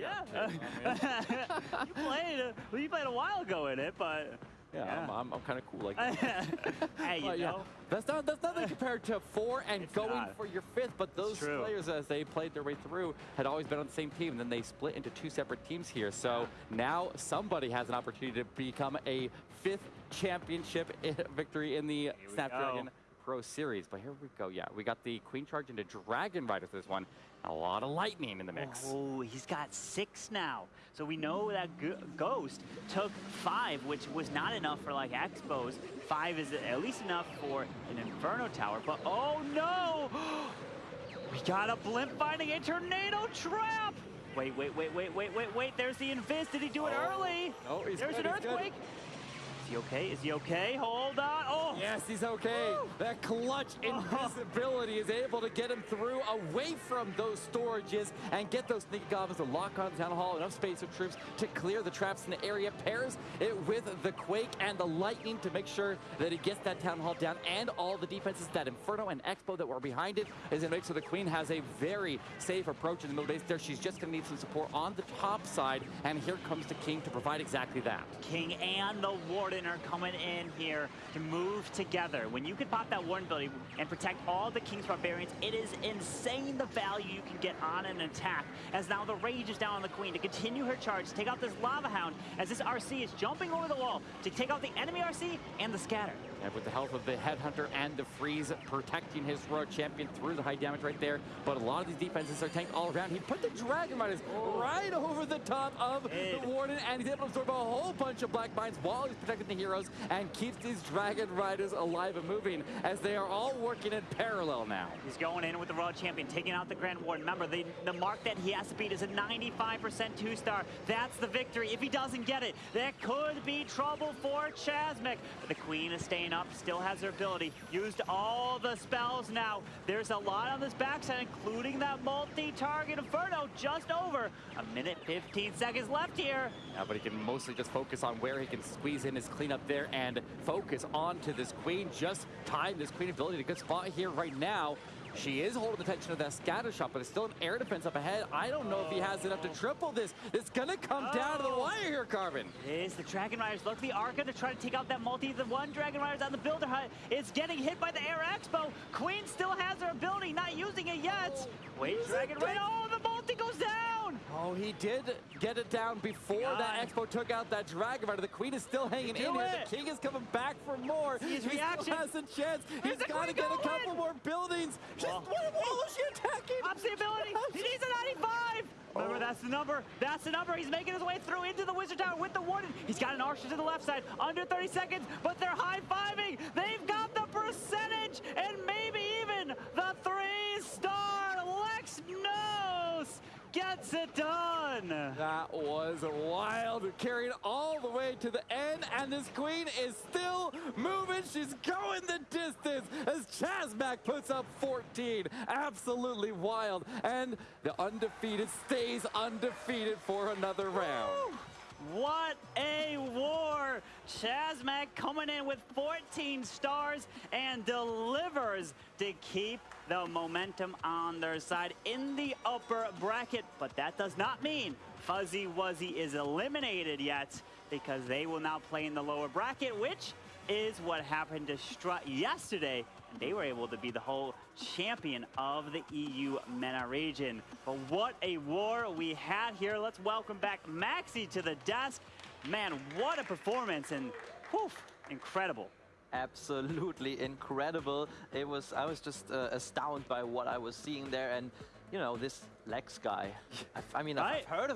yeah. you played. Well, you played a while ago in it, but. Yeah, Yeah. I'm, I'm, I'm kind of cool like that. hey, you But yeah, know. that's not that's nothing compared to four and It's going not. for your fifth. But those players, as they played their way through, had always been on the same team. And then they split into two separate teams here. So now somebody has an opportunity to become a fifth championship victory in the Snapdragon go. Pro Series. But here we go. Yeah, we got the Queen Charge into Dragon Rider for this one. A lot of lightning in the mix. Oh, he's got six now. So we know that Ghost took five, which was not enough for like Expos. Five is at least enough for an Inferno Tower. But oh no! we got a blimp finding a tornado trap! Wait, wait, wait, wait, wait, wait, wait. There's the Invis. Did he do it Oh. early? No, he's There's good, an he's good. He okay? Is he okay? Hold on. Oh! Yes, he's okay. That clutch oh. invisibility is able to get him through away from those storages and get those sneaky goblins to lock on Town Hall. Enough space for troops to clear the traps in the area. Pairs it with the Quake and the Lightning to make sure that he gets that Town Hall down and all the defenses that Inferno and Expo that were behind it is going to make sure the Queen has a very safe approach in the middle base there. She's just going to need some support on the top side and here comes the King to provide exactly that. King and the Warden are coming in here to move together. When you can pop that Warden ability and protect all the King's Barbarians, it is insane the value you can get on an attack. As now the Rage is down on the Queen to continue her charge, take out this Lava Hound, as this RC is jumping over the wall to take out the enemy RC and the Scatter. And with the help of the Headhunter and the Freeze protecting his Royal Champion through the high damage right there. But a lot of these defenses are tanked all around. He put the Dragon Riders oh. right over the top of the Warden, and he's able to absorb a whole bunch of Black Mines while he's protecting the heroes and keeps these Dragon Riders alive and moving as they are all working in parallel now. He's going in with the Royal Champion, taking out the Grand Warden. Remember, the, the mark that he has to beat is a 95% two-star. That's the victory. If he doesn't get it, that could be trouble for Chasmic. But the Queen is staying up, still has her ability. Used all the spells now. There's a lot on this backside, including that multi-target Inferno just over. A minute, 15 seconds left here. Yeah, but he can mostly just focus on where he can squeeze in his cleanup there and focus onto this queen. Just time this queen ability to good spot here right now. She is holding the tension of that scatter shot, but it's still an air defense up ahead. I don't know if he has enough to triple this. It's gonna come down to the Oh. wire here, Carbon. It is the Dragon Riders. Look, the Arca to try to take out that multi. The one Dragon Riders on the Builder Hut is getting hit by the Air Expo. Queen still has her ability, not using it yet. Oh. Wait, Dragon Rider. Oh, the multi goes down. Oh, he did get it down before God. that Expo took out that Dragon Rider. The Queen is still hanging in here. it. The King is coming back for more. his he reaction. has a chance. He's got to get a couple more buildings. Just, Well- what wall is she attacking? Ups the ability. He needs a 95. Remember, oh. that's the number. That's the number. He's making his way through into the Wizard Tower with the Warden. He's got an Archer to the left side. Under 30 seconds, but they're high-fiving. They've got the percentage and maybe even the three-star Lex Nos gets it done. That was wild. Carried all the way to the end, and this queen is still moving. She's going the distance as Chazmac puts up 14. Absolutely wild. And the undefeated stays undefeated for another round. What a war! Chazmac coming in with 14 stars and delivers to keep the momentum on their side in the upper bracket. But that does not mean Fuzzy Wuzzy is eliminated yet because they will now play in the lower bracket, which is what happened to Strut yesterday. And they were able to be the whole champion of the EU MENA region. But what a war we had here. Let's welcome back Maxi to the desk. Man, what a performance and whew, incredible. absolutely incredible. It was I was just uh, astounded by what I was seeing there, and you know this Lex guy. I, I mean, Right. I've heard of